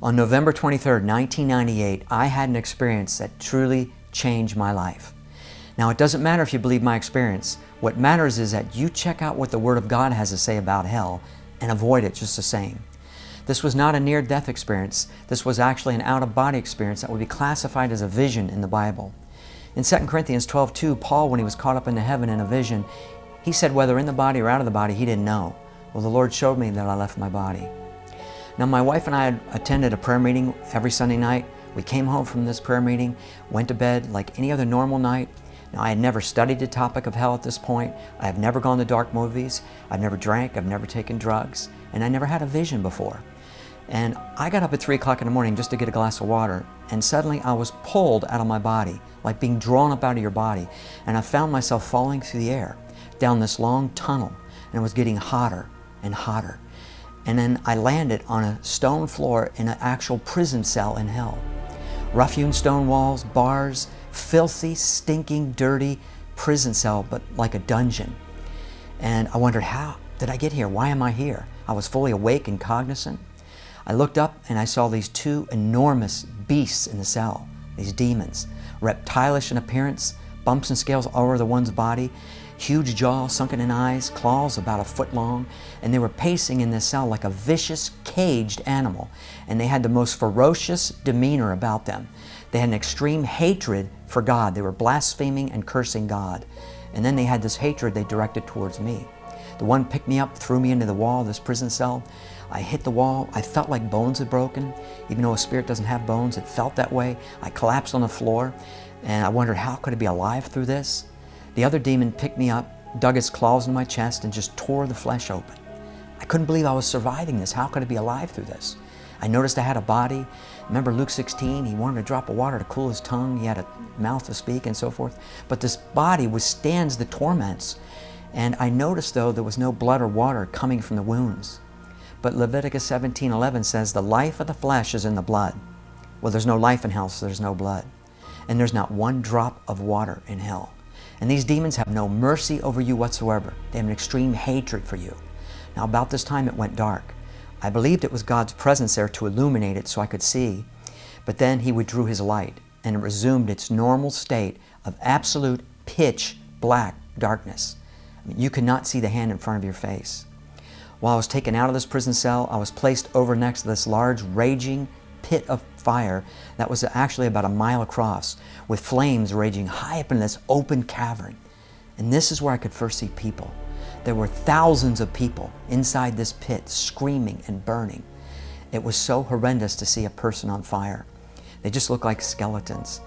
On November 23, 1998, I had an experience that truly changed my life. Now, it doesn't matter if you believe my experience. What matters is that you check out what the Word of God has to say about hell and avoid it just the same. This was not a near-death experience. This was actually an out-of-body experience that would be classified as a vision in the Bible. In 2 Corinthians 12:2, Paul, when he was caught up into heaven in a vision, he said whether in the body or out of the body, he didn't know. Well, the Lord showed me that I left my body. Now, my wife and I had attended a prayer meeting every Sunday night. We came home from this prayer meeting, went to bed like any other normal night. Now, I had never studied the topic of hell at this point. I have never gone to dark movies. I've never drank. I've never taken drugs. And I never had a vision before. And I got up at 3 o'clock in the morning just to get a glass of water. And suddenly I was pulled out of my body, like being drawn up out of your body. And I found myself falling through the air down this long tunnel. And it was getting hotter and hotter and then I landed on a stone floor in an actual prison cell in hell. Rough-hewn stone walls, bars, filthy, stinking, dirty prison cell, but like a dungeon. And I wondered, how did I get here? Why am I here? I was fully awake and cognizant. I looked up and I saw these two enormous beasts in the cell, these demons, reptilish in appearance, bumps and scales all over the one's body, huge jaw, sunken in eyes, claws about a foot long, and they were pacing in this cell like a vicious, caged animal. And they had the most ferocious demeanor about them. They had an extreme hatred for God. They were blaspheming and cursing God. And then they had this hatred they directed towards me. The one picked me up, threw me into the wall of this prison cell. I hit the wall. I felt like bones had broken. Even though a spirit doesn't have bones, it felt that way. I collapsed on the floor, and I wondered, how could I be alive through this? The other demon picked me up, dug its claws in my chest, and just tore the flesh open. I couldn't believe I was surviving this. How could I be alive through this? I noticed I had a body. Remember Luke 16, he wanted a drop of water to cool his tongue. He had a mouth to speak and so forth. But this body withstands the torments. And I noticed, though, there was no blood or water coming from the wounds. But Leviticus 17:11 says, the life of the flesh is in the blood. Well, there's no life in hell, so there's no blood. And there's not one drop of water in hell. And these demons have no mercy over you whatsoever. They have an extreme hatred for you. Now about this time it went dark. I believed it was God's presence there to illuminate it so I could see. But then He withdrew His light and it resumed its normal state of absolute pitch black darkness. I mean, you could not see the hand in front of your face. While I was taken out of this prison cell, I was placed over next to this large, raging pit of fire that was actually about a mile across with flames raging high up in this open cavern. And this is where I could first see people. There were thousands of people inside this pit screaming and burning. It was so horrendous to see a person on fire. They just looked like skeletons.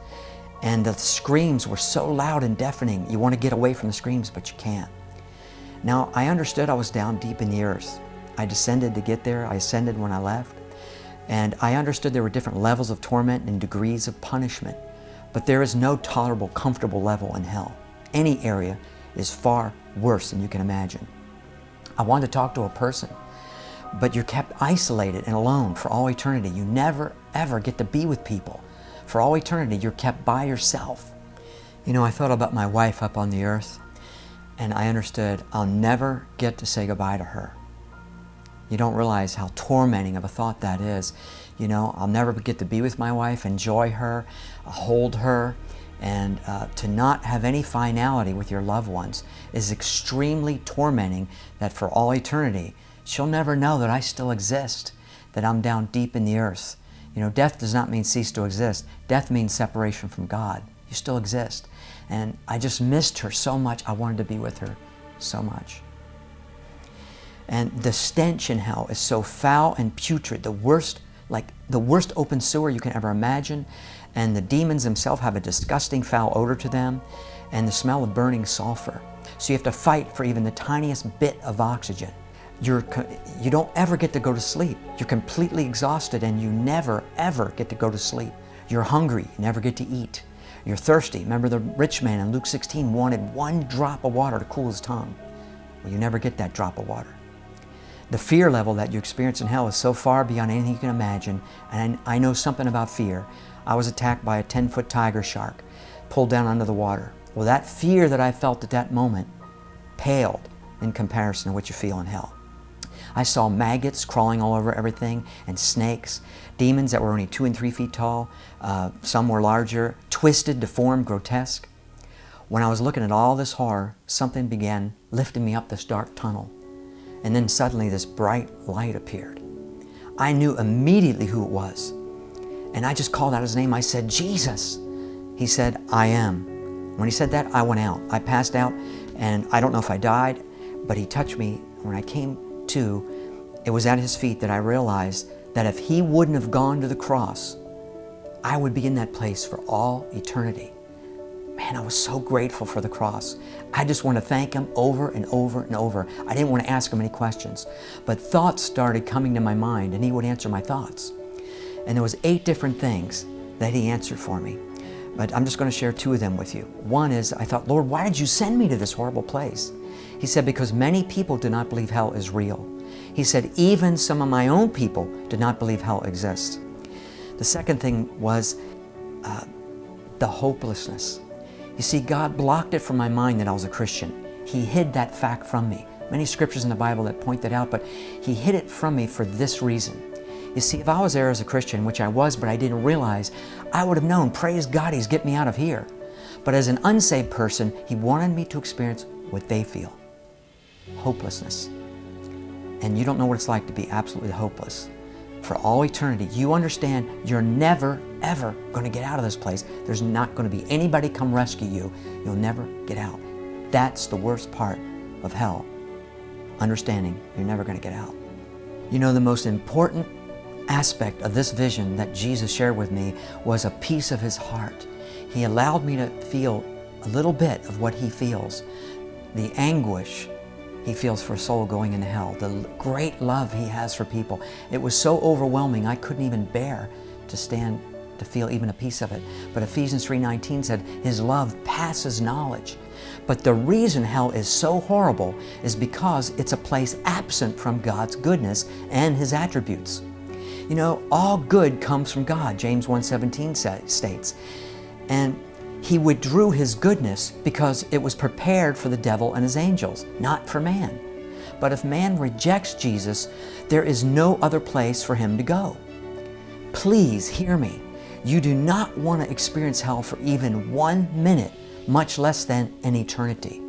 And the screams were so loud and deafening, you want to get away from the screams, but you can't. Now, I understood I was down deep in the earth. I descended to get there. I ascended when I left. And I understood there were different levels of torment and degrees of punishment. But there is no tolerable, comfortable level in hell. Any area is far worse than you can imagine. I wanted to talk to a person, but you're kept isolated and alone for all eternity. You never, ever get to be with people. For all eternity, you're kept by yourself. You know, I thought about my wife up on the earth, and I understood I'll never get to say goodbye to her. You don't realize how tormenting of a thought that is. You know, I'll never get to be with my wife, enjoy her, hold her, and uh, to not have any finality with your loved ones is extremely tormenting that for all eternity, she'll never know that I still exist, that I'm down deep in the earth. You know, death does not mean cease to exist. Death means separation from God. You still exist. And I just missed her so much. I wanted to be with her so much. And the stench in hell is so foul and putrid, the worst, like the worst open sewer you can ever imagine. And the demons themselves have a disgusting foul odor to them and the smell of burning sulfur. So you have to fight for even the tiniest bit of oxygen. You're, you don't ever get to go to sleep. You're completely exhausted and you never, ever get to go to sleep. You're hungry, you never get to eat. You're thirsty. Remember the rich man in Luke 16 wanted one drop of water to cool his tongue. Well, you never get that drop of water. The fear level that you experience in hell is so far beyond anything you can imagine, and I know something about fear. I was attacked by a 10-foot tiger shark, pulled down under the water. Well, that fear that I felt at that moment paled in comparison to what you feel in hell. I saw maggots crawling all over everything and snakes, demons that were only two and three feet tall, uh, some were larger, twisted, deformed, grotesque. When I was looking at all this horror, something began lifting me up this dark tunnel. And then suddenly this bright light appeared. I knew immediately who it was. And I just called out his name. I said, Jesus. He said, I am. When he said that, I went out. I passed out, and I don't know if I died, but he touched me. When I came to, it was at his feet that I realized that if he wouldn't have gone to the cross, I would be in that place for all eternity. Man, I was so grateful for the cross. I just want to thank Him over and over and over. I didn't want to ask Him any questions, but thoughts started coming to my mind and He would answer my thoughts. And there was eight different things that He answered for me. But I'm just going to share two of them with you. One is, I thought, Lord, why did you send me to this horrible place? He said, because many people do not believe hell is real. He said, even some of my own people did not believe hell exists. The second thing was uh, the hopelessness. You see, God blocked it from my mind that I was a Christian. He hid that fact from me. Many scriptures in the Bible that point that out, but He hid it from me for this reason. You see, if I was there as a Christian, which I was, but I didn't realize, I would have known, praise God, He's get me out of here. But as an unsaved person, He wanted me to experience what they feel. Hopelessness. And you don't know what it's like to be absolutely hopeless. For all eternity, you understand you're never, ever going to get out of this place. There's not going to be anybody come rescue you. You'll never get out. That's the worst part of hell. Understanding you're never going to get out. You know, the most important aspect of this vision that Jesus shared with me was a piece of His heart. He allowed me to feel a little bit of what He feels, the anguish He feels for a soul going into hell, the great love He has for people. It was so overwhelming I couldn't even bear to stand to feel even a piece of it. But Ephesians 3.19 said, His love passes knowledge. But the reason hell is so horrible is because it's a place absent from God's goodness and His attributes. You know, all good comes from God, James 1.17 states. And He withdrew His goodness because it was prepared for the devil and his angels, not for man. But if man rejects Jesus, there is no other place for him to go. Please hear me. You do not want to experience hell for even one minute, much less than an eternity.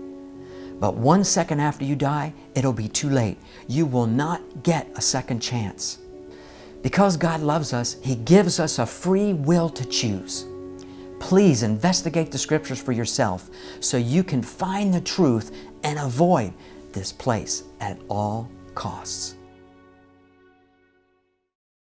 But one second after you die, it'll be too late. You will not get a second chance. Because God loves us, He gives us a free will to choose. Please investigate the Scriptures for yourself so you can find the truth and avoid this place at all costs.